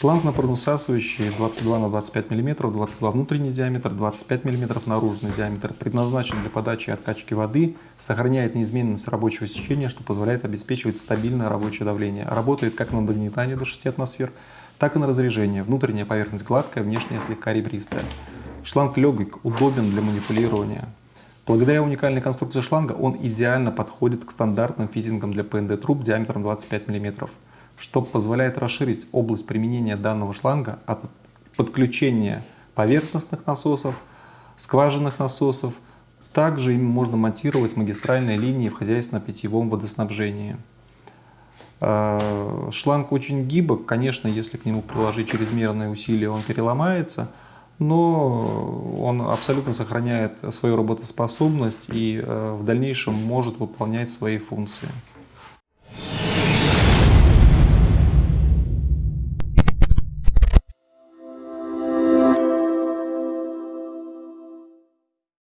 Шланг напорносасывающий 22 на 25 мм, 22 внутренний диаметр, 25 мм наружный диаметр, предназначен для подачи и откачки воды, сохраняет неизменность рабочего сечения, что позволяет обеспечивать стабильное рабочее давление. Работает как на нагнетание до 6 атмосфер, так и на разрежение. Внутренняя поверхность гладкая, внешняя слегка ребристая. Шланг легок, удобен для манипулирования. Благодаря уникальной конструкции шланга он идеально подходит к стандартным фитингам для ПНД труб диаметром 25 мм что позволяет расширить область применения данного шланга от подключения поверхностных насосов, скважинных насосов. Также им можно монтировать магистральные линии в хозяйственно-питьевом водоснабжении. А, шланг очень гибок, конечно, если к нему приложить чрезмерные усилия, он переломается, но он абсолютно сохраняет свою работоспособность и э, в дальнейшем может выполнять свои функции.